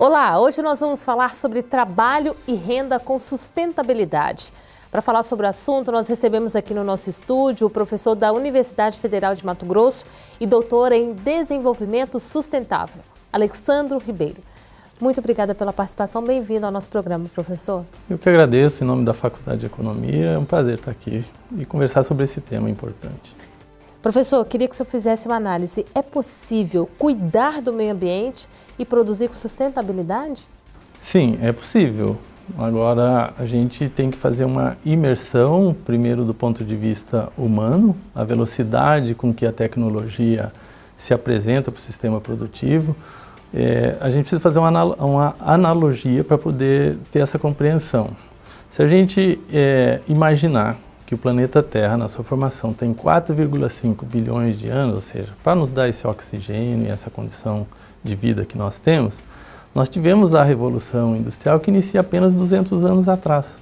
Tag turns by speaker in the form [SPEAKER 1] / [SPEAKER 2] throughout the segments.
[SPEAKER 1] Olá, hoje nós vamos falar sobre trabalho e renda com sustentabilidade. Para falar sobre o assunto, nós recebemos aqui no nosso estúdio o professor da Universidade Federal de Mato Grosso e doutor em Desenvolvimento Sustentável, Alexandro Ribeiro. Muito obrigada pela participação, bem-vindo ao nosso programa, professor.
[SPEAKER 2] Eu que agradeço em nome da Faculdade de Economia, é um prazer estar aqui e conversar sobre esse tema importante.
[SPEAKER 1] Professor, queria que o senhor fizesse uma análise. É possível cuidar do meio ambiente e produzir com sustentabilidade?
[SPEAKER 2] Sim, é possível. Agora, a gente tem que fazer uma imersão, primeiro do ponto de vista humano, a velocidade com que a tecnologia se apresenta para o sistema produtivo. É, a gente precisa fazer uma, uma analogia para poder ter essa compreensão. Se a gente é, imaginar que o planeta Terra, na sua formação, tem 4,5 bilhões de anos, ou seja, para nos dar esse oxigênio e essa condição de vida que nós temos, nós tivemos a Revolução Industrial que inicia apenas 200 anos atrás.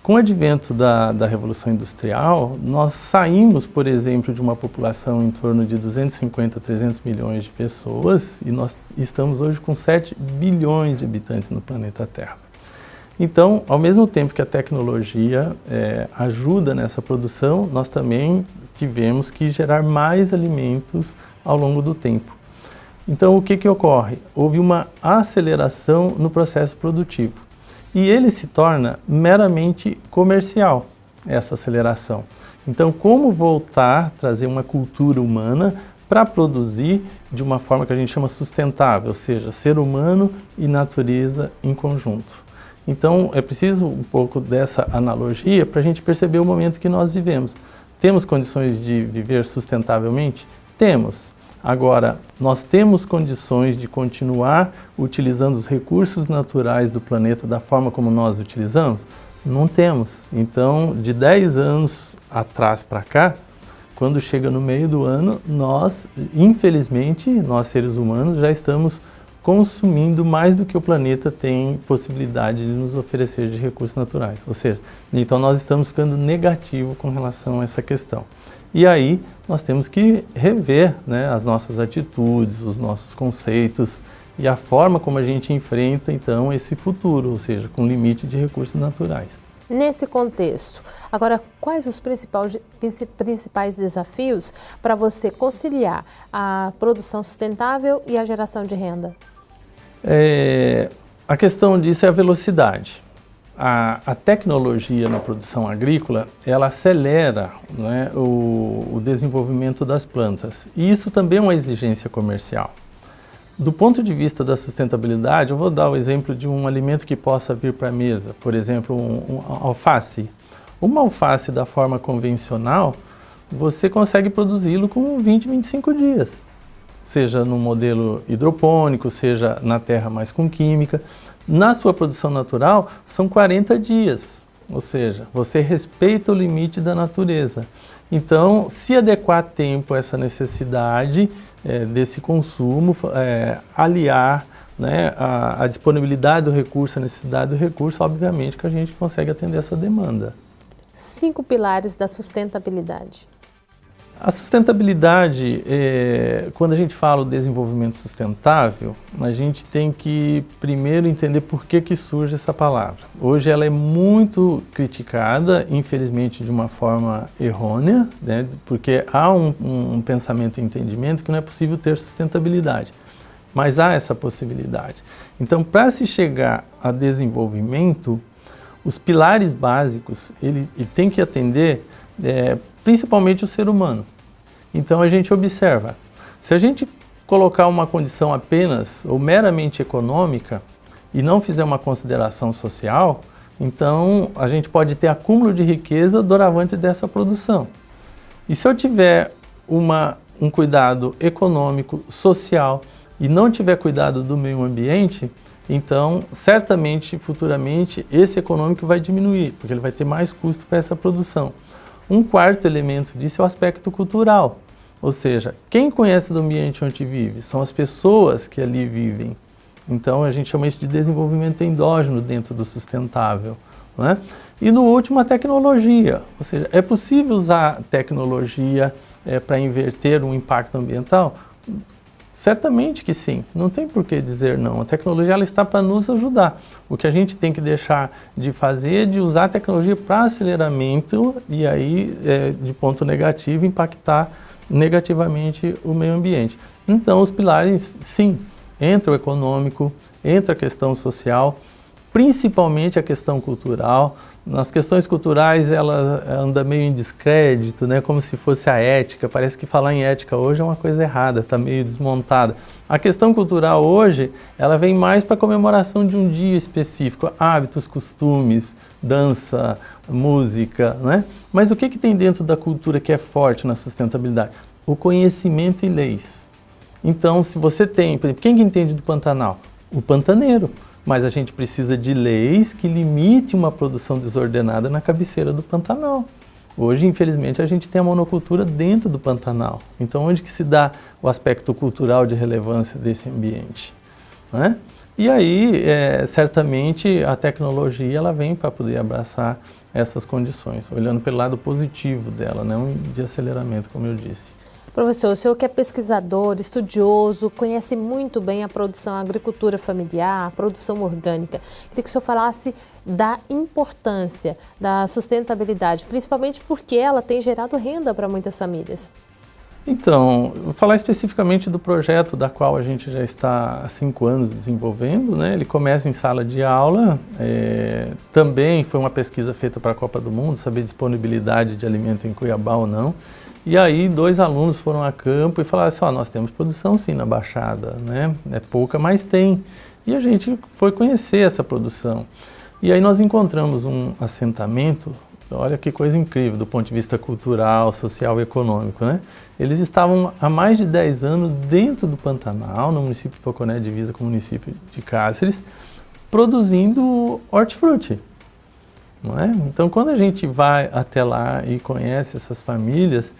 [SPEAKER 2] Com o advento da, da Revolução Industrial, nós saímos, por exemplo, de uma população em torno de 250 a 300 milhões de pessoas e nós estamos hoje com 7 bilhões de habitantes no planeta Terra. Então, ao mesmo tempo que a tecnologia é, ajuda nessa produção, nós também tivemos que gerar mais alimentos ao longo do tempo. Então, o que, que ocorre? Houve uma aceleração no processo produtivo. E ele se torna meramente comercial, essa aceleração. Então, como voltar, trazer uma cultura humana para produzir de uma forma que a gente chama sustentável, ou seja, ser humano e natureza em conjunto. Então, é preciso um pouco dessa analogia para a gente perceber o momento que nós vivemos. Temos condições de viver sustentavelmente? Temos. Agora, nós temos condições de continuar utilizando os recursos naturais do planeta da forma como nós utilizamos? Não temos. Então, de 10 anos atrás para cá, quando chega no meio do ano, nós, infelizmente, nós seres humanos, já estamos consumindo mais do que o planeta tem possibilidade de nos oferecer de recursos naturais. Ou seja, então nós estamos ficando negativo com relação a essa questão. E aí nós temos que rever né, as nossas atitudes, os nossos conceitos e a forma como a gente enfrenta então esse futuro, ou seja, com limite de recursos naturais.
[SPEAKER 1] Nesse contexto, agora quais os principais, principais desafios para você conciliar a produção sustentável e a geração de renda?
[SPEAKER 2] É, a questão disso é a velocidade. A, a tecnologia na produção agrícola, ela acelera né, o, o desenvolvimento das plantas. E isso também é uma exigência comercial. Do ponto de vista da sustentabilidade, eu vou dar o exemplo de um alimento que possa vir para a mesa. Por exemplo, um, um alface. Uma alface da forma convencional, você consegue produzi-lo com 20, 25 dias seja no modelo hidropônico, seja na terra mais com química. Na sua produção natural, são 40 dias, ou seja, você respeita o limite da natureza. Então, se adequar a tempo a essa necessidade é, desse consumo, é, aliar né, a, a disponibilidade do recurso, a necessidade do recurso, obviamente que a gente consegue atender essa demanda.
[SPEAKER 1] Cinco pilares da sustentabilidade.
[SPEAKER 2] A sustentabilidade, é, quando a gente fala o desenvolvimento sustentável, a gente tem que primeiro entender por que, que surge essa palavra. Hoje ela é muito criticada, infelizmente de uma forma errônea, né, porque há um, um, pensamento e entendimento que não é possível ter sustentabilidade. Mas há essa possibilidade. Então, para se chegar a desenvolvimento, os pilares básicos, ele, ele tem que atender é, principalmente o ser humano. Então a gente observa, se a gente colocar uma condição apenas ou meramente econômica e não fizer uma consideração social, então a gente pode ter acúmulo de riqueza doravante dessa produção. E se eu tiver uma, um cuidado econômico, social e não tiver cuidado do meio ambiente, então certamente futuramente esse econômico vai diminuir, porque ele vai ter mais custo para essa produção. Um quarto elemento disso é o aspecto cultural, ou seja, quem conhece do ambiente onde vive são as pessoas que ali vivem. Então a gente chama isso de desenvolvimento endógeno dentro do sustentável. Né? E no último, a tecnologia, ou seja, é possível usar tecnologia é, para inverter um impacto ambiental? Certamente que sim, não tem por que dizer não. A tecnologia ela está para nos ajudar. O que a gente tem que deixar de fazer é de usar a tecnologia para aceleramento e aí, é, de ponto negativo, impactar negativamente o meio ambiente. Então, os pilares, sim, entra o econômico, entra a questão social, principalmente a questão cultural. Nas questões culturais ela anda meio em descrédito, né? como se fosse a ética. Parece que falar em ética hoje é uma coisa errada, está meio desmontada. A questão cultural hoje, ela vem mais para a comemoração de um dia específico, hábitos, costumes, dança, música, né? Mas o que, que tem dentro da cultura que é forte na sustentabilidade? O conhecimento e leis. Então, se você tem, por exemplo, quem que entende do Pantanal? O pantaneiro mas a gente precisa de leis que limitem uma produção desordenada na cabeceira do Pantanal. Hoje, infelizmente, a gente tem a monocultura dentro do Pantanal. Então, onde que se dá o aspecto cultural de relevância desse ambiente? Né? E aí, é, certamente, a tecnologia ela vem para poder abraçar essas condições, olhando pelo lado positivo dela, não de aceleramento, como eu disse.
[SPEAKER 1] Professor, o senhor que é pesquisador, estudioso, conhece muito bem a produção, a agricultura familiar, a produção orgânica. Queria que o senhor falasse da importância da sustentabilidade, principalmente porque ela tem gerado renda para muitas famílias.
[SPEAKER 2] Então, vou falar especificamente do projeto da qual a gente já está há cinco anos desenvolvendo. Né? Ele começa em sala de aula, é, também foi uma pesquisa feita para a Copa do Mundo, saber disponibilidade de alimento em Cuiabá ou não. E aí dois alunos foram a campo e falaram assim, ó, nós temos produção sim na Baixada, né? É pouca, mas tem. E a gente foi conhecer essa produção. E aí nós encontramos um assentamento, olha que coisa incrível do ponto de vista cultural, social e econômico, né? Eles estavam há mais de 10 anos dentro do Pantanal, no município de Poconé, divisa com o município de Cáceres, produzindo hortifruti. Não é? Então, quando a gente vai até lá e conhece essas famílias,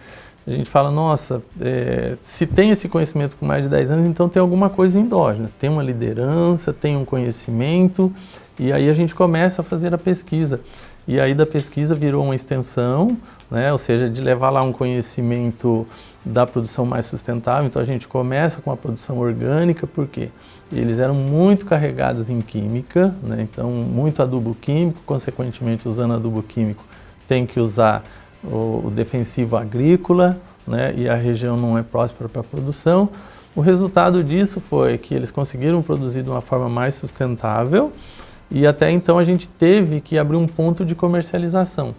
[SPEAKER 2] a gente fala, nossa, é, se tem esse conhecimento com mais de 10 anos, então tem alguma coisa endógena, tem uma liderança, tem um conhecimento, e aí a gente começa a fazer a pesquisa. E aí da pesquisa virou uma extensão, né, ou seja, de levar lá um conhecimento da produção mais sustentável. Então a gente começa com a produção orgânica, porque eles eram muito carregados em química, né? então muito adubo químico, consequentemente usando adubo químico tem que usar o, o defensivo agrícola, né? e a região não é próspera para a produção. O resultado disso foi que eles conseguiram produzir de uma forma mais sustentável e até então a gente teve que abrir um ponto de comercialização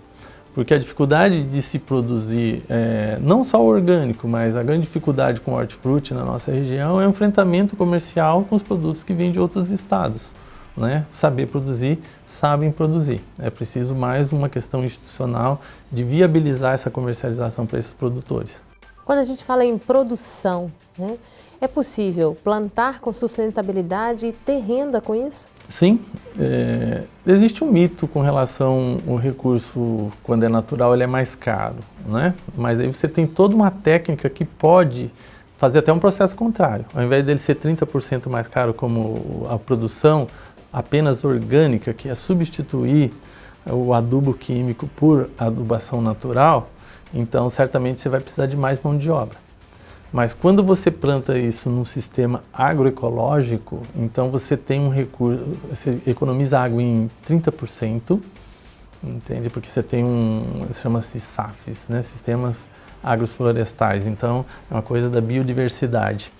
[SPEAKER 2] porque a dificuldade de se produzir, é, não só o orgânico, mas a grande dificuldade com o hortifruti na nossa região é o enfrentamento comercial com os produtos que vêm de outros estados. Né? Saber produzir, sabem produzir. É preciso mais uma questão institucional de viabilizar essa comercialização para esses produtores.
[SPEAKER 1] Quando a gente fala em produção, né, é possível plantar com sustentabilidade e ter renda com isso?
[SPEAKER 2] Sim, é, existe um mito com relação ao recurso, quando é natural, ele é mais caro, né? Mas aí você tem toda uma técnica que pode fazer até um processo contrário. Ao invés dele ser 30% mais caro como a produção apenas orgânica, que é substituir o adubo químico por adubação natural, então certamente você vai precisar de mais mão de obra. Mas quando você planta isso num sistema agroecológico, então você tem um recurso, você economiza água em 30%, entende? Porque você tem um, chama-se SAFs, né? Sistemas agroflorestais, então é uma coisa da biodiversidade.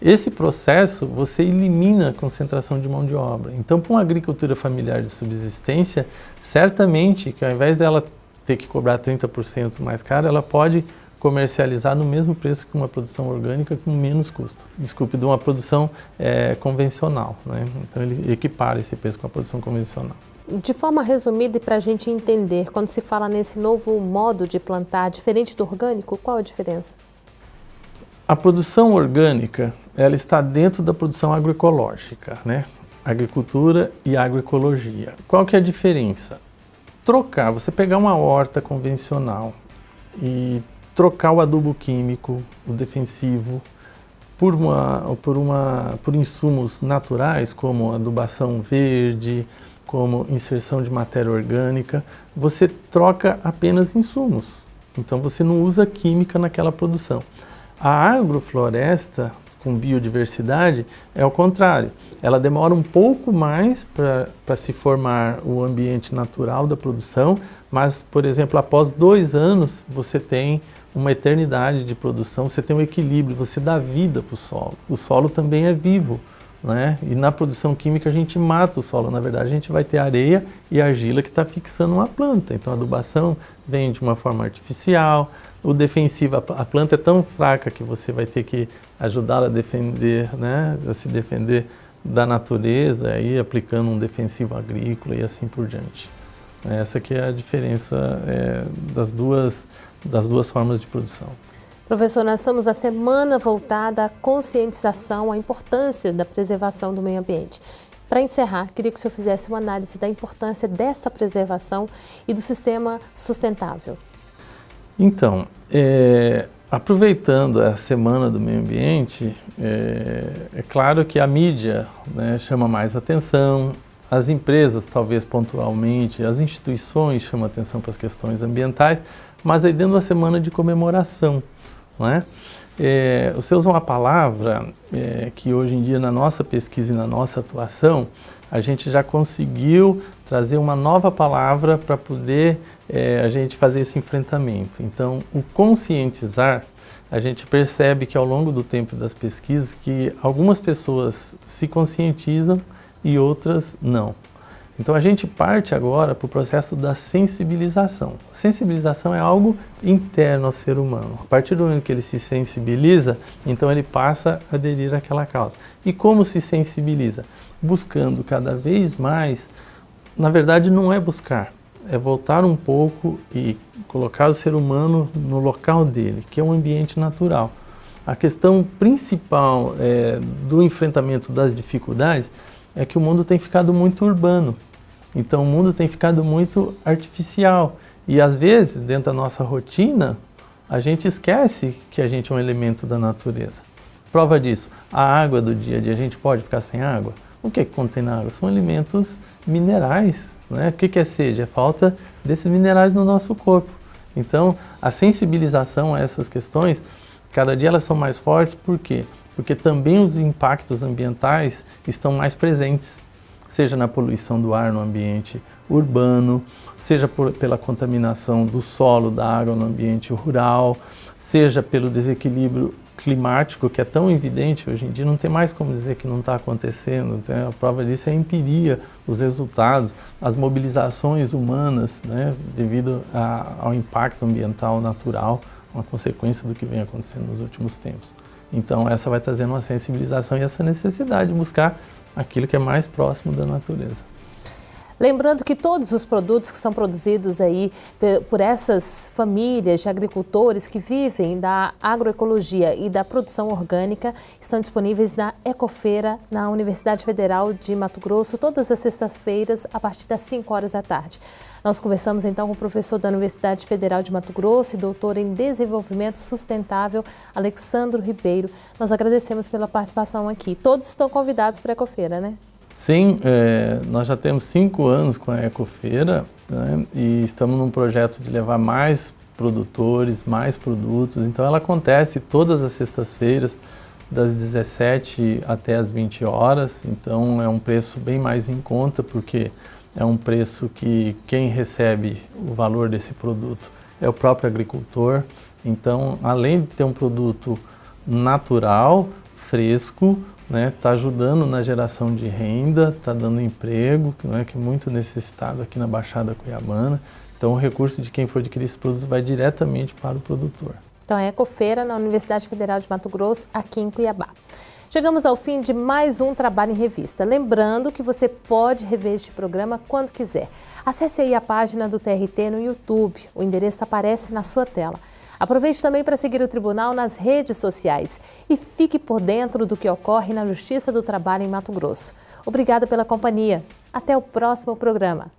[SPEAKER 2] Esse processo você elimina a concentração de mão de obra. Então, para uma agricultura familiar de subsistência, certamente que ao invés dela ter que cobrar 30% mais caro, ela pode comercializar no mesmo preço que uma produção orgânica com menos custo. Desculpe, de uma produção é, convencional. Né? Então ele equipara esse preço com a produção convencional.
[SPEAKER 1] De forma resumida e para a gente entender, quando se fala nesse novo modo de plantar, diferente do orgânico, qual a diferença?
[SPEAKER 2] A produção orgânica, ela está dentro da produção agroecológica, né? Agricultura e agroecologia. Qual que é a diferença? Trocar, você pegar uma horta convencional e trocar o adubo químico, o defensivo, por, uma, por, uma, por insumos naturais, como adubação verde, como inserção de matéria orgânica, você troca apenas insumos. Então você não usa química naquela produção. A agrofloresta, com biodiversidade, é o contrário. Ela demora um pouco mais para se formar o ambiente natural da produção, mas, por exemplo, após dois anos, você tem uma eternidade de produção, você tem um equilíbrio, você dá vida para o solo. O solo também é vivo. Né? E na produção química a gente mata o solo, na verdade a gente vai ter areia e argila que está fixando uma planta. Então a adubação vem de uma forma artificial, o defensivo, a planta é tão fraca que você vai ter que ajudá-la a defender, né? a se defender da natureza, aí aplicando um defensivo agrícola e assim por diante. Essa que é a diferença é, das, duas, das duas formas de produção.
[SPEAKER 1] Professor, nós estamos na semana voltada à conscientização, à importância da preservação do meio ambiente. Para encerrar, queria que o senhor fizesse uma análise da importância dessa preservação e do sistema sustentável.
[SPEAKER 2] Então, é, aproveitando a Semana do Meio Ambiente, é, é claro que a mídia né, chama mais atenção, as empresas talvez pontualmente, as instituições chamam atenção para as questões ambientais, mas aí dentro da semana de comemoração. Né? É, você usa uma palavra é, que hoje em dia na nossa pesquisa e na nossa atuação, a gente já conseguiu trazer uma nova palavra para poder é, a gente fazer esse enfrentamento. Então, o conscientizar, a gente percebe que ao longo do tempo das pesquisas que algumas pessoas se conscientizam e outras não. Então a gente parte agora para o processo da sensibilização. Sensibilização é algo interno ao ser humano. A partir do momento que ele se sensibiliza, então ele passa a aderir àquela causa. E como se sensibiliza? Buscando cada vez mais, na verdade não é buscar, é voltar um pouco e colocar o ser humano no local dele, que é um ambiente natural. A questão principal é, do enfrentamento das dificuldades é que o mundo tem ficado muito urbano. Então o mundo tem ficado muito artificial. E às vezes, dentro da nossa rotina, a gente esquece que a gente é um elemento da natureza. Prova disso, a água do dia a dia, a gente pode ficar sem água? O que, é que contém na água? São elementos minerais. Né? O que, que é sede? É falta desses minerais no nosso corpo. Então, a sensibilização a essas questões, cada dia elas são mais fortes, por quê? Porque também os impactos ambientais estão mais presentes seja na poluição do ar no ambiente urbano, seja por, pela contaminação do solo, da água no ambiente rural, seja pelo desequilíbrio climático que é tão evidente hoje em dia, não tem mais como dizer que não está acontecendo. Né? A prova disso é a empiria, os resultados, as mobilizações humanas, né? devido a, ao impacto ambiental natural, uma consequência do que vem acontecendo nos últimos tempos. Então essa vai trazendo uma sensibilização e essa necessidade de buscar aquilo que é mais próximo da natureza.
[SPEAKER 1] Lembrando que todos os produtos que são produzidos aí por essas famílias de agricultores que vivem da agroecologia e da produção orgânica estão disponíveis na Ecofeira, na Universidade Federal de Mato Grosso, todas as sextas-feiras, a partir das 5 horas da tarde. Nós conversamos então com o professor da Universidade Federal de Mato Grosso e doutor em Desenvolvimento Sustentável, Alexandro Ribeiro. Nós agradecemos pela participação aqui. Todos estão convidados para a Ecofeira, né?
[SPEAKER 2] Sim, é, nós já temos cinco anos com a Ecofeira né, e estamos num projeto de levar mais produtores, mais produtos. Então ela acontece todas as sextas-feiras, das 17 até as 20 horas. Então é um preço bem mais em conta, porque é um preço que quem recebe o valor desse produto é o próprio agricultor. Então, além de ter um produto natural, fresco, né, tá ajudando na geração de renda, está dando emprego, né, que é muito necessitado aqui na Baixada Cuiabana. Então o recurso de quem for adquirir esse produto vai diretamente para o produtor.
[SPEAKER 1] Então é Ecofeira na Universidade Federal de Mato Grosso, aqui em Cuiabá. Chegamos ao fim de mais um Trabalho em Revista. Lembrando que você pode rever este programa quando quiser. Acesse aí a página do TRT no YouTube. O endereço aparece na sua tela. Aproveite também para seguir o Tribunal nas redes sociais e fique por dentro do que ocorre na Justiça do Trabalho em Mato Grosso. Obrigada pela companhia. Até o próximo programa.